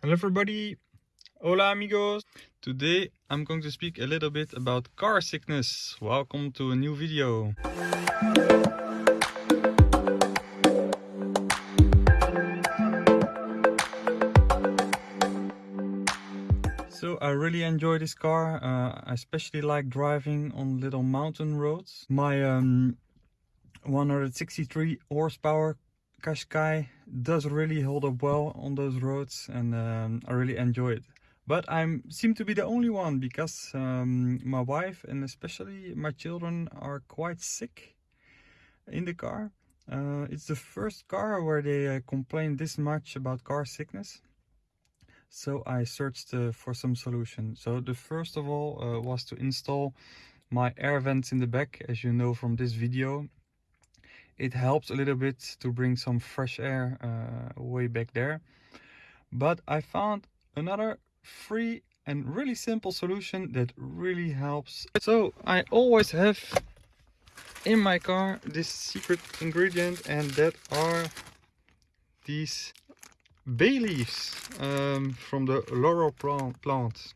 Hello everybody, hola amigos. Today I'm going to speak a little bit about car sickness. Welcome to a new video. So I really enjoy this car. Uh, I especially like driving on little mountain roads. My um, 163 horsepower Qashqai does really hold up well on those roads and um, I really enjoy it. But I seem to be the only one because um, my wife and especially my children are quite sick in the car. Uh, it's the first car where they uh, complain this much about car sickness. So I searched uh, for some solution. So the first of all uh, was to install my air vents in the back as you know from this video it helps a little bit to bring some fresh air uh, way back there. But I found another free and really simple solution that really helps. So I always have in my car this secret ingredient and that are these bay leaves um, from the laurel plant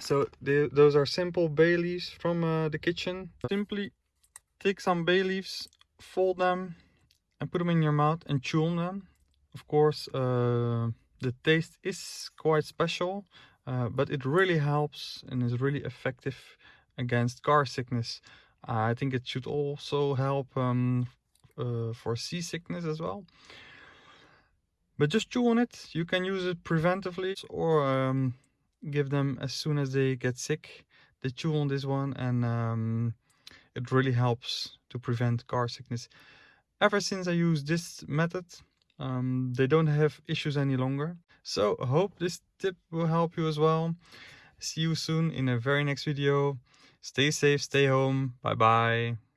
so those are simple bay leaves from uh, the kitchen. Simply take some bay leaves fold them and put them in your mouth and chew on them. Of course, uh, the taste is quite special, uh, but it really helps and is really effective against car sickness. I think it should also help um, uh, for seasickness as well. But just chew on it. You can use it preventively or um, give them as soon as they get sick. They chew on this one and um, it really helps to prevent car sickness. Ever since I use this method, um, they don't have issues any longer. So I hope this tip will help you as well. See you soon in a very next video. Stay safe, stay home. Bye bye.